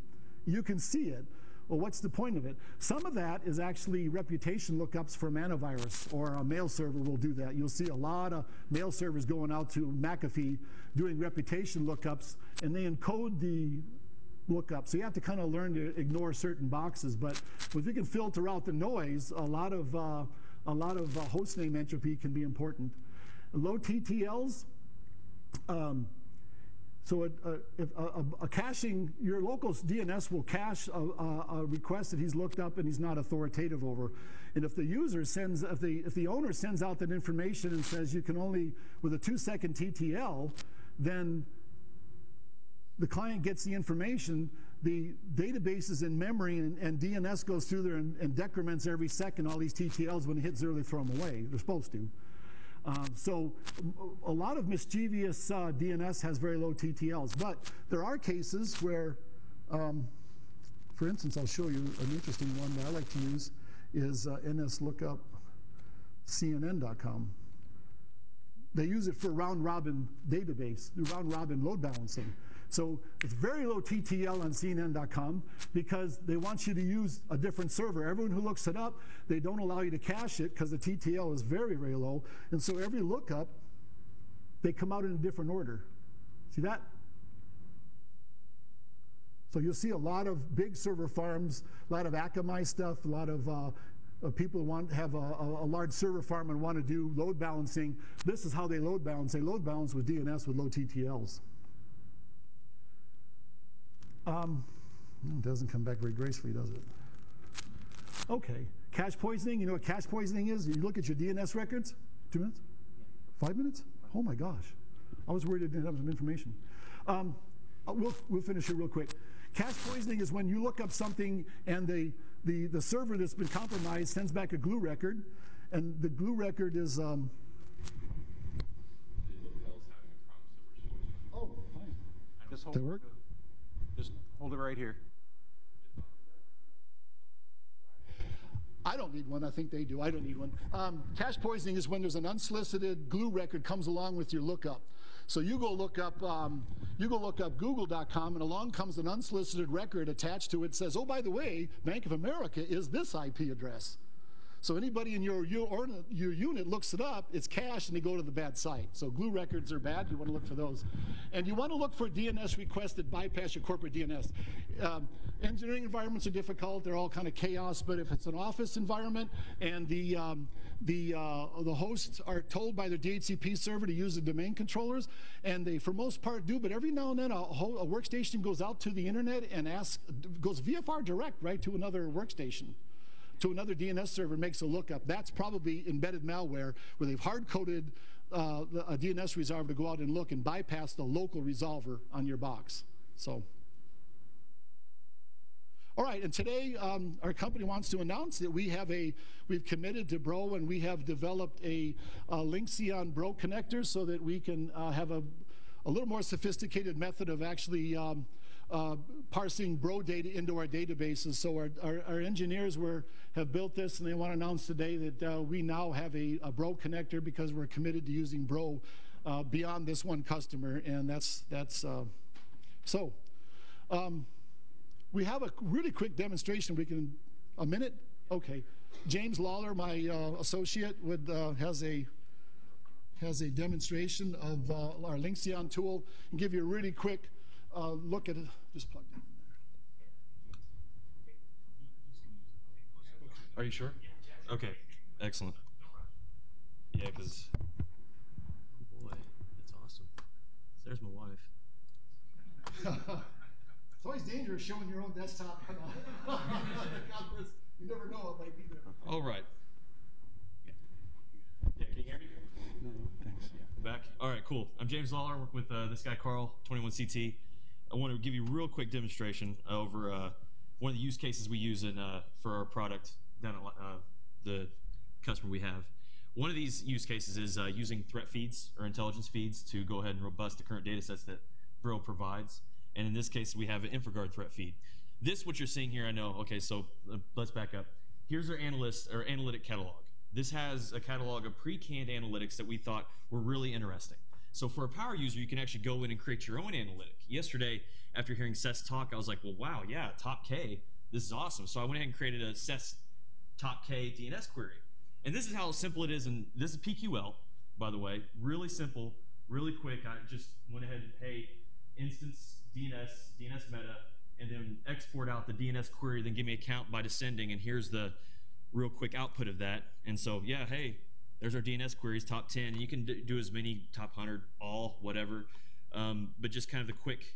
Speaker 2: You can see it. Well, what's the point of it? Some of that is actually reputation lookups from antivirus, or a mail server will do that. You'll see a lot of mail servers going out to McAfee doing reputation lookups, and they encode the lookup. So you have to kind of learn to ignore certain boxes. But if you can filter out the noise, a lot of uh, a lot of uh, host name entropy can be important. Low TTLs, um, so a, a, if a, a, caching, your local DNS will cache a, request that he's looked up and he's not authoritative over. And if the user sends, if the, if the owner sends out that information and says you can only, with a two second TTL, then the client gets the information, the database is in memory, and, and DNS goes through there and, and decrements every second all these TTLs. When it hits zero, they throw them away. They're supposed to. Um, so a lot of mischievous uh, DNS has very low TTLs, but there are cases where, um, for instance, I'll show you an interesting one that I like to use is uh, nslookup.cnn.com. They use it for round robin database, round robin load balancing. So it's very low TTL on CNN.com because they want you to use a different server. Everyone who looks it up, they don't allow you to cache it because the TTL is very, very low. And so every lookup, they come out in a different order. See that? So you'll see a lot of big server farms, a lot of Akamai stuff, a lot of uh, uh, people want have a, a, large server farm and want to do load balancing. This is how they load balance. They load balance with DNS with low TTLs. Um, it doesn't come back very gracefully, does it? Okay, cache poisoning. You know what cache poisoning is? You look at your DNS records. Two minutes. Five minutes? Oh my gosh. I was worried I didn't have enough information. Um, uh, we'll, we'll finish here real quick. Cache poisoning is when you look up something and the, the, the server that's been compromised sends back a glue record, and the glue record is. Um, oh, fine. That work?
Speaker 5: Hold it right here.
Speaker 2: I don't need one. I think they do. I don't need one. Um, cache poisoning is when there's an unsolicited glue record comes along with your lookup. So you go look up, um, you go look up Google.com, and along comes an unsolicited record attached to it. Says, "Oh, by the way, Bank of America is this IP address." So anybody in your, your, your unit looks it up, it's cache, and they go to the bad site. So glue records are bad. You want to look for those. And you want to look for DNS requests that bypass your corporate DNS. Um, engineering environments are difficult. They're all kind of chaos. But if it's an office environment and the, um, the, uh, the hosts are told by their DHCP server to use the domain controllers, and they, for most part, do, but every now and then a, a workstation goes out to the internet and asks, goes VFR direct, right, to another workstation to another DNS server makes a lookup. That's probably embedded malware where they've hard coded uh, a DNS resolver to go out and look and bypass the local resolver on your box. So. All right, and today um, our company wants to announce that we have a, we've committed to Bro and we have developed a, a Bro connector so that we can uh, have a, a little more sophisticated method of actually um, uh, parsing bro data into our databases. So our, our, our, engineers were, have built this and they want to announce today that uh, we now have a, a, bro connector because we're committed to using bro uh, beyond this one customer. And that's, that's uh, so. Um, we have a really quick demonstration. We can, a minute? Okay. James Lawler, my uh, associate, would, uh, has a has a demonstration of our LYNXeon tool and give you a really quick uh, look at it. Just plugged in
Speaker 6: there. Are you sure? Okay, excellent. Yeah, because. Oh boy, that's awesome. There's my wife.
Speaker 2: it's always dangerous showing your own desktop. you never know what might be there.
Speaker 6: All right. Yeah, can you hear me?
Speaker 2: No, thanks.
Speaker 6: Yeah. Back. All right, cool. I'm James Lawler. I work with uh, this guy Carl, 21CT. I want to give you a real quick demonstration over uh, one of the use cases we use in uh, for our product down at uh, the customer we have. One of these use cases is uh, using threat feeds or intelligence feeds to go ahead and robust the current data sets that Bro provides. And in this case, we have an InfraGard threat feed. This, what you're seeing here, I know. Okay, so uh, let's back up. Here's our analyst or analytic catalog. This has a catalog of pre-canned analytics that we thought were really interesting. So for a power user, you can actually go in and create your own analytic. Yesterday, after hearing Seth's talk, I was like, well, wow, yeah, top K, this is awesome. So I went ahead and created a Seth's top K DNS query. And this is how simple it is. And this is PQL, by the way, really simple, really quick. I just went ahead and hey, instance DNS, DNS meta, and then export out the DNS query, then give me a count by descending, and here's the real quick output of that. And so, yeah, hey, there's our DNS queries, top 10. You can do as many, top 100, all, whatever. Um, but just kind of the quick,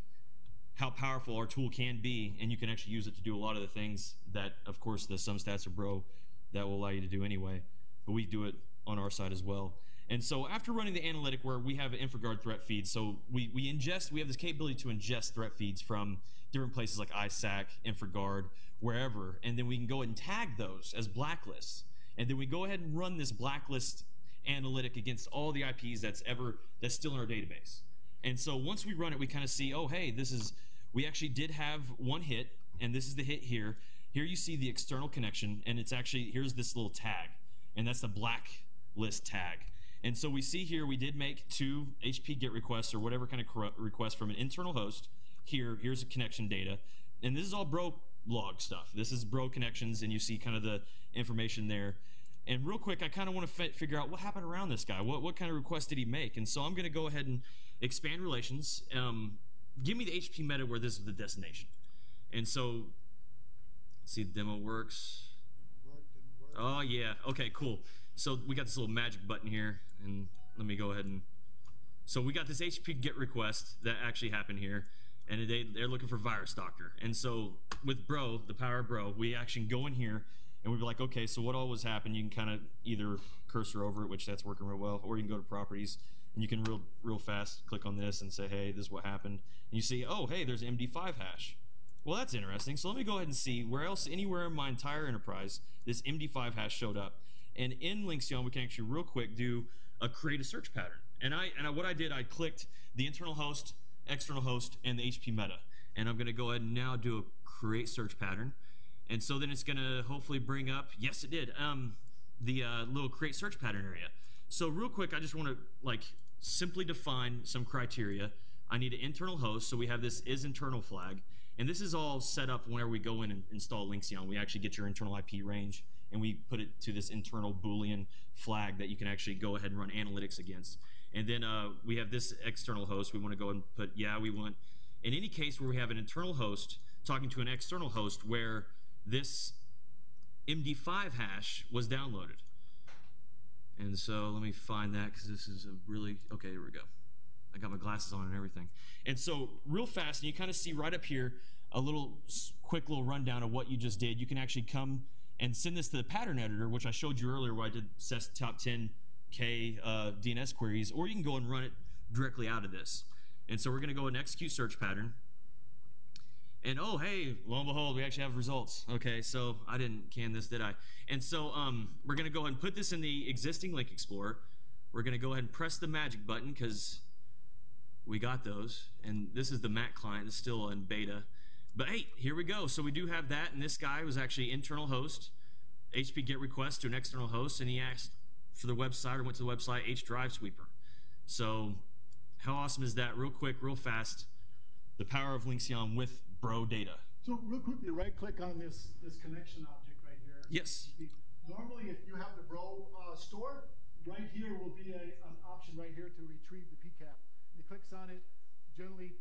Speaker 6: how powerful our tool can be, and you can actually use it to do a lot of the things that, of course, the SumStats or bro that will allow you to do anyway. But we do it on our side as well. And so after running the analytic where we have an InfraGard threat feed, so we, we ingest, we have this capability to ingest threat feeds from different places like ISAC, InfraGard, wherever, and then we can go and tag those as blacklists. And then we go ahead and run this blacklist analytic against all the IPs that's ever that's still in our database. And so once we run it, we kind of see, oh, hey, this is we actually did have one hit, and this is the hit here. Here you see the external connection, and it's actually here's this little tag, and that's the blacklist tag. And so we see here we did make two HP GET requests or whatever kind of request from an internal host. Here, here's the connection data, and this is all bro log stuff. This is bro connections, and you see kind of the information there. And real quick, I kind of want to figure out what happened around this guy. What, what kind of request did he make? And so I'm going to go ahead and expand relations. Um, give me the HP meta where this is the destination. And so, see, the demo works. Oh, yeah. Okay, cool. So we got this little magic button here. And let me go ahead and. So we got this HP GET request that actually happened here and they, they're looking for virus doctor. And so with Bro, the power of Bro, we actually go in here and we'd be like, okay, so what all was happened? You can kind of either cursor over it, which that's working real well, or you can go to properties and you can real real fast click on this and say, hey, this is what happened, and you see, oh, hey, there's MD5 hash. Well, that's interesting. So let me go ahead and see where else, anywhere in my entire enterprise, this MD5 hash showed up. And in LYNXeon, we can actually real quick do a create a search pattern. And I and I, what I did, I clicked the internal host, external host, and the HP meta. And I'm going to go ahead and now do a create search pattern. And so then it's going to hopefully bring up, yes, it did, um, the uh, little create search pattern area. So real quick, I just want to like simply define some criteria. I need an internal host, so we have this is internal flag. And this is all set up whenever we go in and install LYNXeon. We actually get your internal IP range and we put it to this internal Boolean flag that you can actually go ahead and run analytics against. And then uh, we have this external host. We want to go and put, yeah, we want, in any case where we have an internal host talking to an external host where this MD5 hash was downloaded. And so let me find that because this is a really, okay, here we go. I got my glasses on and everything. And so real fast, and you kind of see right up here a little quick little rundown of what you just did. You can actually come and send this to the pattern editor, which I showed you earlier where I did top 10 K uh, DNS queries, or you can go and run it directly out of this. And so we're going to go and execute search pattern. And oh, hey, lo and behold, we actually have results. Okay, so I didn't can this, did I? And so um, we're going to go ahead and put this in the existing Link Explorer. We're going to go ahead and press the magic button because we got those. And this is the Mac client. It's still in beta. But hey, here we go. So we do have that. And this guy was actually internal host, HP GET request to an external host. And he asked, for the website or went to the website H Drive Sweeper. So how awesome is that? Real quick, real fast. The power of LYNXeon with Bro data.
Speaker 2: So real quickly, right click on this, this connection object right here.
Speaker 6: Yes.
Speaker 2: Normally, if you have the Bro uh, store, right here will be a, an option right here to retrieve the PCAP. And it clicks on it, generally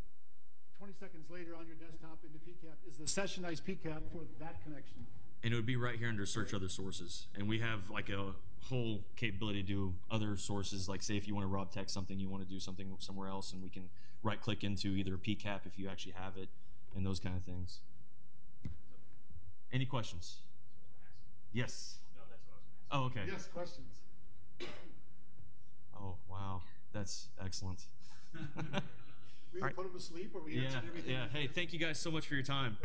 Speaker 2: 20 seconds later on your desktop in the PCAP is the sessionized PCAP for that connection.
Speaker 6: And it would be right here under search other sources. And we have like a whole capability to do other sources. Like say if you want to raw text something, you want to do something somewhere else, and we can right click into either a PCAP if you actually have it, and those kind of things. Any questions? Yes.
Speaker 3: No, that's what I was going to ask.
Speaker 6: Oh, okay.
Speaker 2: Yes, questions?
Speaker 6: Oh, wow. That's excellent.
Speaker 2: We
Speaker 6: All right.
Speaker 2: put them to sleep or we
Speaker 6: yeah,
Speaker 2: answered everything?
Speaker 6: yeah. Hey, thank you guys so much for your time.